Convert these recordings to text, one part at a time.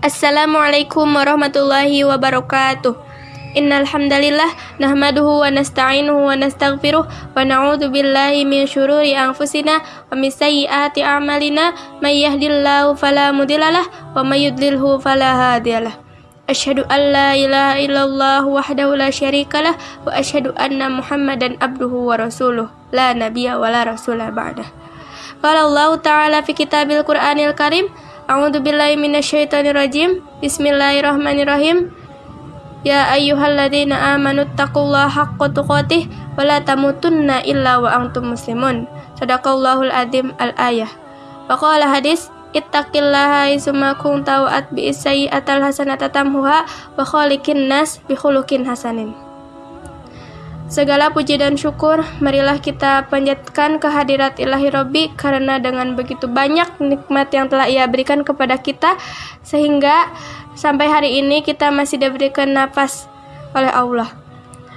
Assalamualaikum warahmatullahi wabarakatuh. Innal hamdalillah nahmaduhu wa nasta'inuhu wa nastaghfiruh wa na'udzu billahi min syururi anfusina wa min sayyiati a'malina may yahdihillahu fala mudhillalah wa may yudlilhu fala hadiyalah. Asyhadu an la ilaha illallah wahdahu la syarikalah wa asyhadu anna Muhammadan abduhu wa rasuluh la nabiyya wa la rasula ba'dah. Qala Allah Ta'ala fi kitabil Qur'anil Karim A'udzu billahi minasyaitonir rajim Bismillahirrahmanirrahim Ya ayyuhalladzina amanu taqullaha haqqa tuqatih wa la tamutunna illa wa antum muslimun. Sadaqallahul adzim al-ayah. Wa qala hadis ittaqillaha isma kunta wa atbi sayyi'atal hasanata tamhuha wa khaliqin nas bi khuluqin hasanin. Segala puji dan syukur marilah kita panjatkan kehadirat ilahi Robbi karena dengan begitu banyak nikmat yang telah ia berikan kepada kita sehingga Sampai hari ini kita masih diberikan nafas oleh Allah.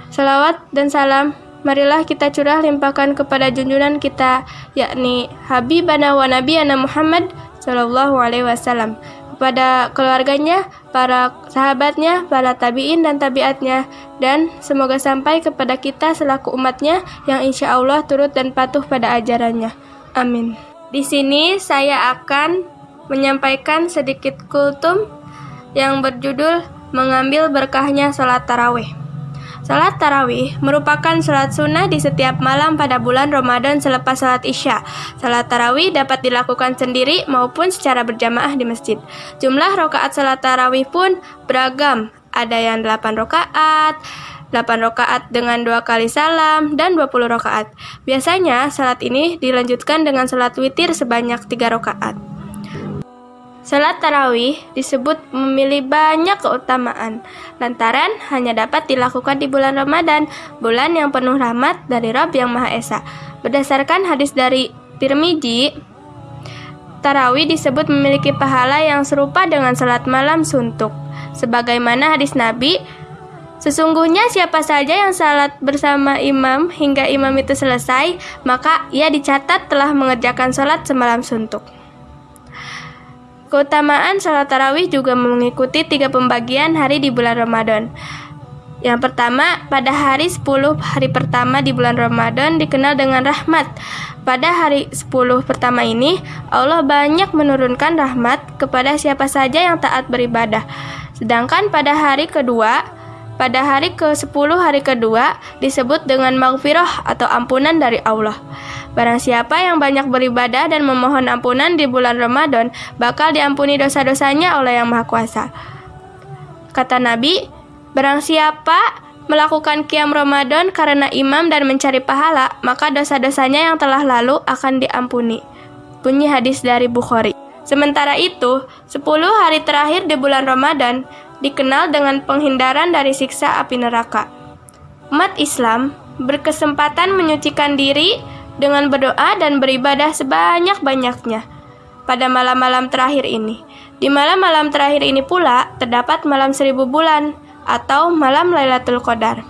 Salawat dan salam marilah kita curah limpahkan kepada junjungan kita yakni Habibana wa Nabiyana Muhammad Sallallahu Alaihi Wasallam kepada keluarganya, para sahabatnya, para tabiin dan tabiatnya dan semoga sampai kepada kita selaku umatnya yang insya Allah turut dan patuh pada ajarannya. Amin. Di sini saya akan menyampaikan sedikit kultum yang berjudul Mengambil Berkahnya Salat Tarawih. Salat tarawih merupakan salat sunnah di setiap malam pada bulan Ramadan selepas salat Isya. Salat tarawih dapat dilakukan sendiri maupun secara berjamaah di masjid. Jumlah rokaat salat tarawih pun beragam. Ada yang 8 rokaat, 8 rokaat dengan dua kali salam, dan 20 rokaat. Biasanya, salat ini dilanjutkan dengan salat witir sebanyak 3 rokaat. Salat tarawih disebut memilih banyak keutamaan, lantaran hanya dapat dilakukan di bulan Ramadan, bulan yang penuh rahmat dari Rabb yang Maha Esa. Berdasarkan hadis dari Tirmidzi, tarawih disebut memiliki pahala yang serupa dengan salat malam suntuk. Sebagaimana hadis Nabi, Sesungguhnya siapa saja yang salat bersama imam hingga imam itu selesai, maka ia dicatat telah mengerjakan salat semalam suntuk. Keutamaan sholat tarawih juga mengikuti tiga pembagian hari di bulan Ramadan. Yang pertama, pada hari 10 hari pertama di bulan Ramadan dikenal dengan rahmat. Pada hari 10 pertama ini, Allah banyak menurunkan rahmat kepada siapa saja yang taat beribadah. Sedangkan pada hari kedua, pada hari ke-10 hari kedua disebut dengan maghfirah atau ampunan dari Allah. Barang siapa yang banyak beribadah dan memohon ampunan di bulan Ramadan, bakal diampuni dosa-dosanya oleh Yang Maha Kuasa. Kata Nabi, barang siapa melakukan kiam Ramadan karena imam dan mencari pahala, maka dosa-dosanya yang telah lalu akan diampuni. Bunyi hadis dari Bukhari. Sementara itu, 10 hari terakhir di bulan Ramadan dikenal dengan penghindaran dari siksa api neraka. Umat Islam berkesempatan menyucikan diri dengan berdoa dan beribadah sebanyak-banyaknya pada malam-malam terakhir ini. Di malam-malam terakhir ini pula terdapat malam seribu bulan atau malam Lailatul Qadar.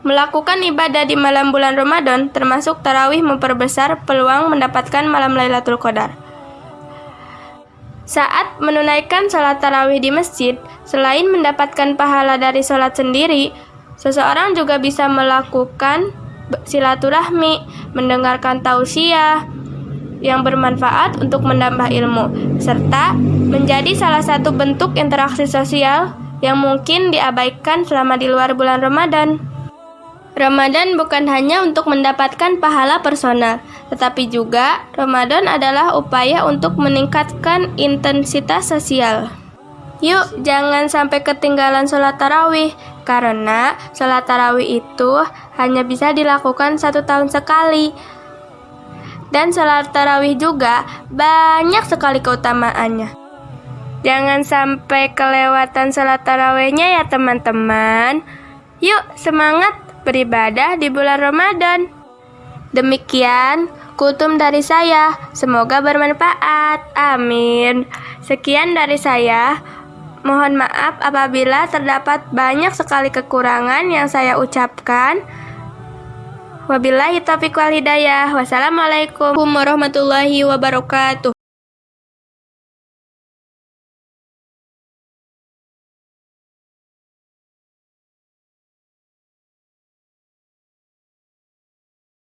Melakukan ibadah di malam bulan Ramadan termasuk tarawih memperbesar peluang mendapatkan malam Lailatul Qadar. Saat menunaikan salat tarawih di masjid, selain mendapatkan pahala dari salat sendiri, seseorang juga bisa melakukan silaturahmi, mendengarkan tausiah yang bermanfaat untuk menambah ilmu, serta menjadi salah satu bentuk interaksi sosial yang mungkin diabaikan selama di luar bulan Ramadan. Ramadan bukan hanya untuk mendapatkan pahala personal, tetapi juga Ramadan adalah upaya untuk meningkatkan intensitas sosial. Yuk, jangan sampai ketinggalan sholat tarawih, karena sholat tarawih itu hanya bisa dilakukan satu tahun sekali. Dan sholat tarawih juga banyak sekali keutamaannya. Jangan sampai kelewatan sholat tarawihnya ya teman-teman. Yuk, semangat beribadah di bulan Ramadan. Demikian kultum dari saya. Semoga bermanfaat. Amin. Sekian dari saya. Mohon maaf apabila terdapat banyak sekali kekurangan yang saya ucapkan. Wabillahi taufiq wal hidayah. Wassalamualaikum warahmatullahi wabarakatuh.